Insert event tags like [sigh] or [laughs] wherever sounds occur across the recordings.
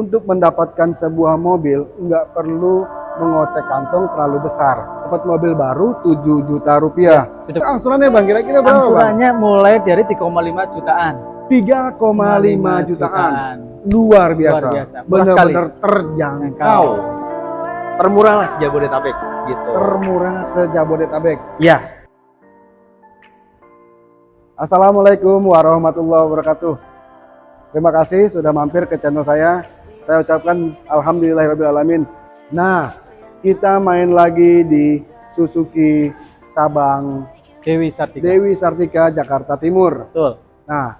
untuk mendapatkan sebuah mobil nggak perlu mengocek kantong terlalu besar. Dapat mobil baru 7 juta rupiah. Sudah Angsurannya bang kira-kira berapa bang? angsurannya mulai dari 3,5 jutaan. 3,5 jutaan. Luar biasa. Luar biasa. Benar-benar terjangkau. Termurah lah sejabodetabek gitu. Termurah sejabodetabek. Iya. Assalamualaikum warahmatullahi wabarakatuh. Terima kasih sudah mampir ke channel saya. Saya ucapkan alhamdulillahirobbilalamin. Nah, kita main lagi di Suzuki cabang Dewi Sartika. Dewi Sartika Jakarta Timur. Betul. Nah,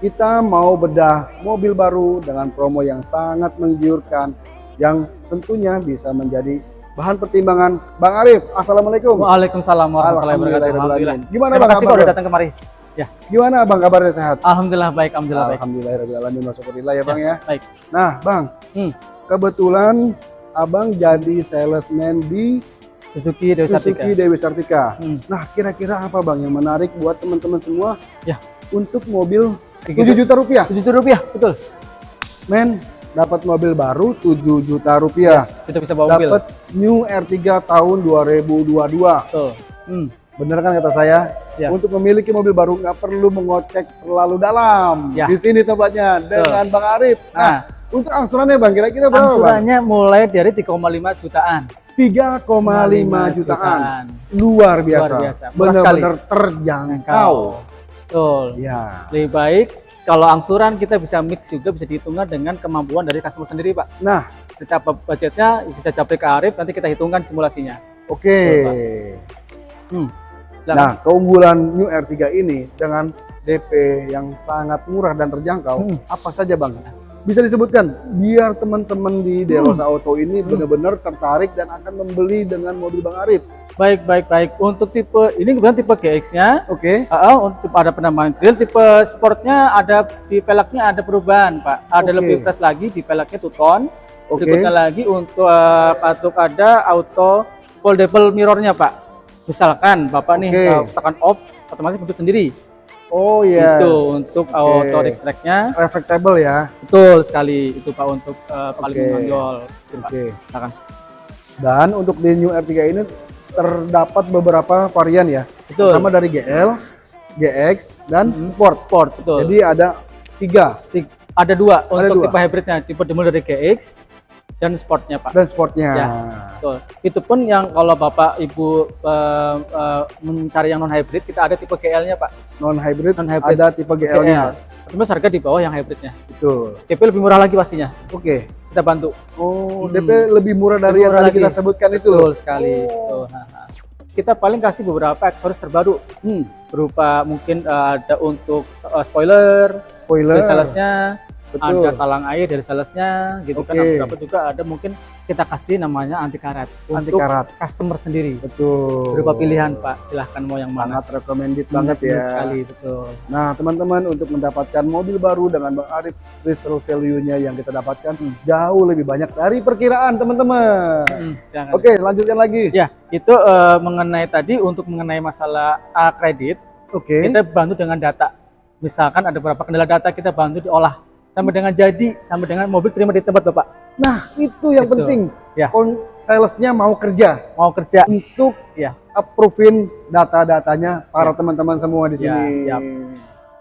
kita mau bedah mobil baru dengan promo yang sangat menggiurkan yang tentunya bisa menjadi bahan pertimbangan Bang Arif. Assalamualaikum. Waalaikumsalam warahmatullahi wabarakatuh. Gimana Terima Bang kasih kok kabarnya? udah datang kemari. Ya, Gimana Bang kabarnya sehat? alhamdulillah baik, alhamdulillah baik. Alhamdulillahirobbilalamin wasyukurillah ya Bang ya. Baik. Nah, Bang, Hmm. kebetulan Abang jadi salesman di Suzuki Dewi Sartika. Suzuki Dewi Sartika. Hmm. Nah, kira-kira apa Bang yang menarik buat teman-teman semua? Ya. Untuk mobil Tiga 7 juta rupiah. 7 juta rupiah, betul. Men, dapat mobil baru 7 juta rupiah. Sudah bisa bawa mobil. Dapat New R3 tahun 2022. Betul. Hmm. Bener kan kata saya? Ya. Untuk memiliki mobil baru nggak perlu mengocek terlalu dalam. Ya. Di sini tempatnya dengan Bang Arif. Nah, Nah, untuk angsurannya Bang kira-kira berapa? Bang? angsurannya mulai dari 3,5 jutaan. 3,5 jutaan. Luar biasa. Luar biasa. Benar-benar terjangkau. Betul. Ya. Lebih baik kalau angsuran kita bisa mix juga bisa dihitungkan dengan kemampuan dari customer sendiri, Pak. Nah, Kita budgetnya bisa capri ke Arif, nanti kita hitungkan simulasinya. oke. Betul, Pak. Hmm. Nah, keunggulan New R3 ini dengan DP yang sangat murah dan terjangkau, Hmm. apa saja Bang? Bisa disebutkan biar teman-teman di Derosa Hmm. Auto ini benar-benar tertarik dan akan membeli dengan mobil Bang Arif. Baik, baik, baik. Untuk tipe ini kebetulan tipe GX-nya Oke. Uh, untuk ada penambahan grill tipe sportnya ada di velgnya ada perubahan pak ada Oke. lebih fresh lagi di velgnya two tone Oke. berikutnya lagi untuk uh, untuk ada auto foldable mirrornya pak misalkan bapak nih Oke. uh, tekan off otomatis bentuk sendiri Oh iya. itu untuk auto tracknya Reflectable ya. betul sekali itu pak untuk uh, paling Oke. menonjol Itu, pak Oke. silakan Dan untuk di New R3 ini terdapat beberapa varian ya. betul Pertama dari GL, GX, dan Mhm. Sport. sport betul Jadi ada tiga Ti- ada dua Ada untuk dua. tipe hybridnya tipe dimulai dari GX dan sportnya pak dan sportnya. Ya. Betul. Itu pun yang kalau Bapak Ibu eh, eh, mencari yang non hybrid kita ada tipe GL-nya, Pak. Non hybrid Non hybrid ada tipe GL-nya. Cuma harga di bawah yang hybridnya. Betul. DP lebih murah lagi pastinya. Oke. Kita bantu. Oh, Hmm. DP lebih murah dari Lebih yang murah tadi kita sebutkan itu. Betul sekali. Betul. Nah, nah. Kita paling kasih beberapa aksesoris terbaru Hmm. berupa mungkin eh, ada untuk eh, spoiler Spoiler. salesnya, Betul. ada talang air dari salesnya, gitu kan. Oke. Beberapa juga ada mungkin kita kasih namanya anti karat Anti karat. customer sendiri. Betul. Berupa pilihan, Pak. Silahkan mau yang mana. Sangat recommended banget Benar ya. sekali, betul. Nah, teman-teman untuk mendapatkan mobil baru dengan Bang Arif resale value-nya yang kita dapatkan jauh lebih banyak dari perkiraan, teman-teman. Hmm, jangan. Oke, lanjutkan lagi. Ya, itu eh, mengenai tadi untuk mengenai masalah A kredit, Oke. kita bantu dengan data. Misalkan ada beberapa kendala data kita bantu diolah sampai dengan jadi, sampai dengan mobil terima di tempat Bapak. Nah, itu yang Gitu. penting. Ya. Salesnya mau kerja Mau kerja, untuk Ya. approvein data-datanya para teman-teman semua di Ya, sini. siap.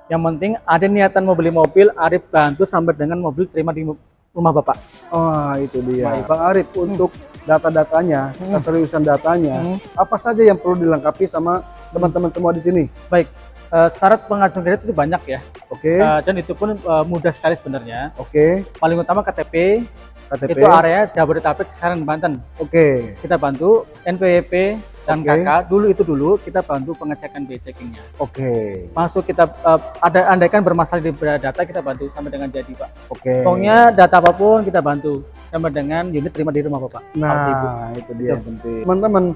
yang penting ada niatan mau beli mobil, Arif bantu sampai dengan mobil terima di rumah Bapak. Oh, itu dia. Baik. Bang Arif, untuk data-datanya, Hmm. keseriusan datanya, Hmm. apa saja yang perlu dilengkapi sama teman-teman semua di sini? Baik, eh, syarat pengajuan kredit itu banyak ya, Oke, Eh, dan itu pun eh, mudah sekali sebenarnya. oke, Paling utama KTP, KTP, itu area Jabodetabek, Serang, Banten. oke, kita bantu NPWP dan Oke. KK dulu itu dulu kita bantu pengecekan biaya checkingnya oke, masuk kita eh, ada andaikan bermasalah di data kita bantu sampai dengan jadi pak oke. pokoknya data apa pun kita bantu sampai dengan unit terima di rumah bapak. Nah, itu dia yang penting. Teman-teman,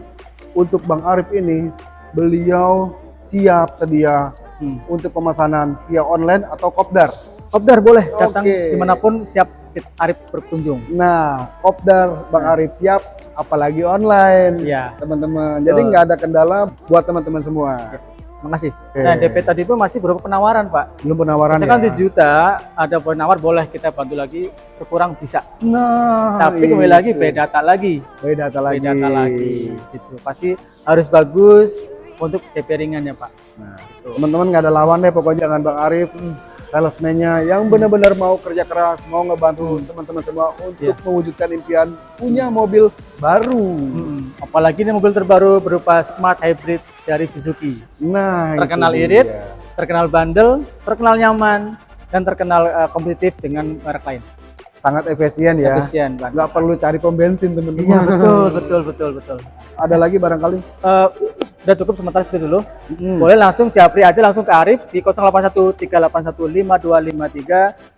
untuk Bang Arif ini, beliau siap sedia Hmm. untuk pemesanan via online atau kopdar. Kopdar boleh datang di mana pun siap Arif berkunjung Nah, kopdar Bang Arif siap, apalagi online. ya teman-teman. Jadi nggak ada kendala buat teman-teman semua. Makasih. Oke. Nah, DP tadi itu masih berupa penawaran, Pak. Belum penawaran Misalkan ya. 7 juta, ada penawar boleh kita bantu lagi, berkurang bisa. Nah, Tapi kembali lagi beda data lagi. Beda data lagi. Beda data lagi. Gitu. Pasti harus bagus untuk DP ringan ya, Pak. Nah, teman-teman nggak ada lawan deh pokoknya dengan Bang Arif. Salesman-nya yang benar-benar mau kerja keras, mau ngebantu teman-teman semua untuk Iya. mewujudkan impian punya mobil baru. Mm-mm. Apalagi ini mobil terbaru berupa smart hybrid dari Suzuki. Nah, Terkenal irit, dia. terkenal bandel, terkenal nyaman, dan terkenal eh, kompetitif dengan merek lain. sangat efisien ya. Efisien, Pak. Nggak perlu cari pom bensin teman-teman. Iya, betul, [laughs] betul, betul, betul. Ada lagi barangkali? Eh, udah cukup sementara seperti dulu. Mm. Boleh langsung japri aja langsung ke Arif di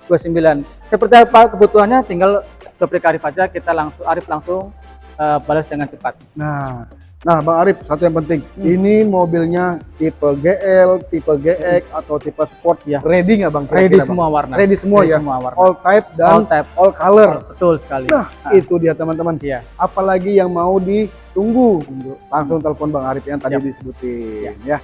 081381522329. Seperti apa kebutuhannya tinggal japri ke Arif aja kita langsung Arif langsung eh, balas dengan cepat. Nah, nah Bang Arif satu yang penting, ini mobilnya tipe GL, tipe GX atau tipe Sport, Iya. ready nggak Bang? Ready kira-kira, Bang? semua warna. Ready semua ya, semua warna. all type dan All type. all color. Betul sekali. Nah, itu dia teman-teman. Iya. Apalagi yang mau ditunggu, langsung telepon Bang Arif yang tadi Siap. disebutin ya.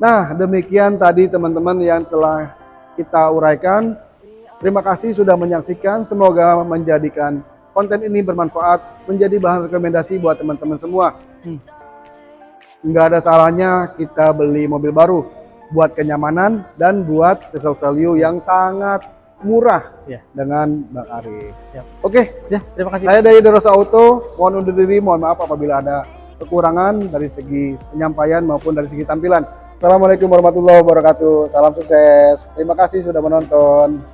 Nah, demikian tadi teman-teman yang telah kita uraikan. Terima kasih sudah menyaksikan. Semoga menjadikan konten ini bermanfaat, menjadi bahan rekomendasi buat teman-teman semua. Hmm. Nggak ada salahnya kita beli mobil baru buat kenyamanan dan buat resale value yang sangat murah Iya. dengan Bang Arif. Siap. Oke, Ya, terima kasih. saya dari Derosa Auto, mohon undur diri, mohon maaf apabila ada kekurangan dari segi penyampaian maupun dari segi tampilan. Assalamualaikum warahmatullahi wabarakatuh. Salam sukses. Terima kasih sudah menonton.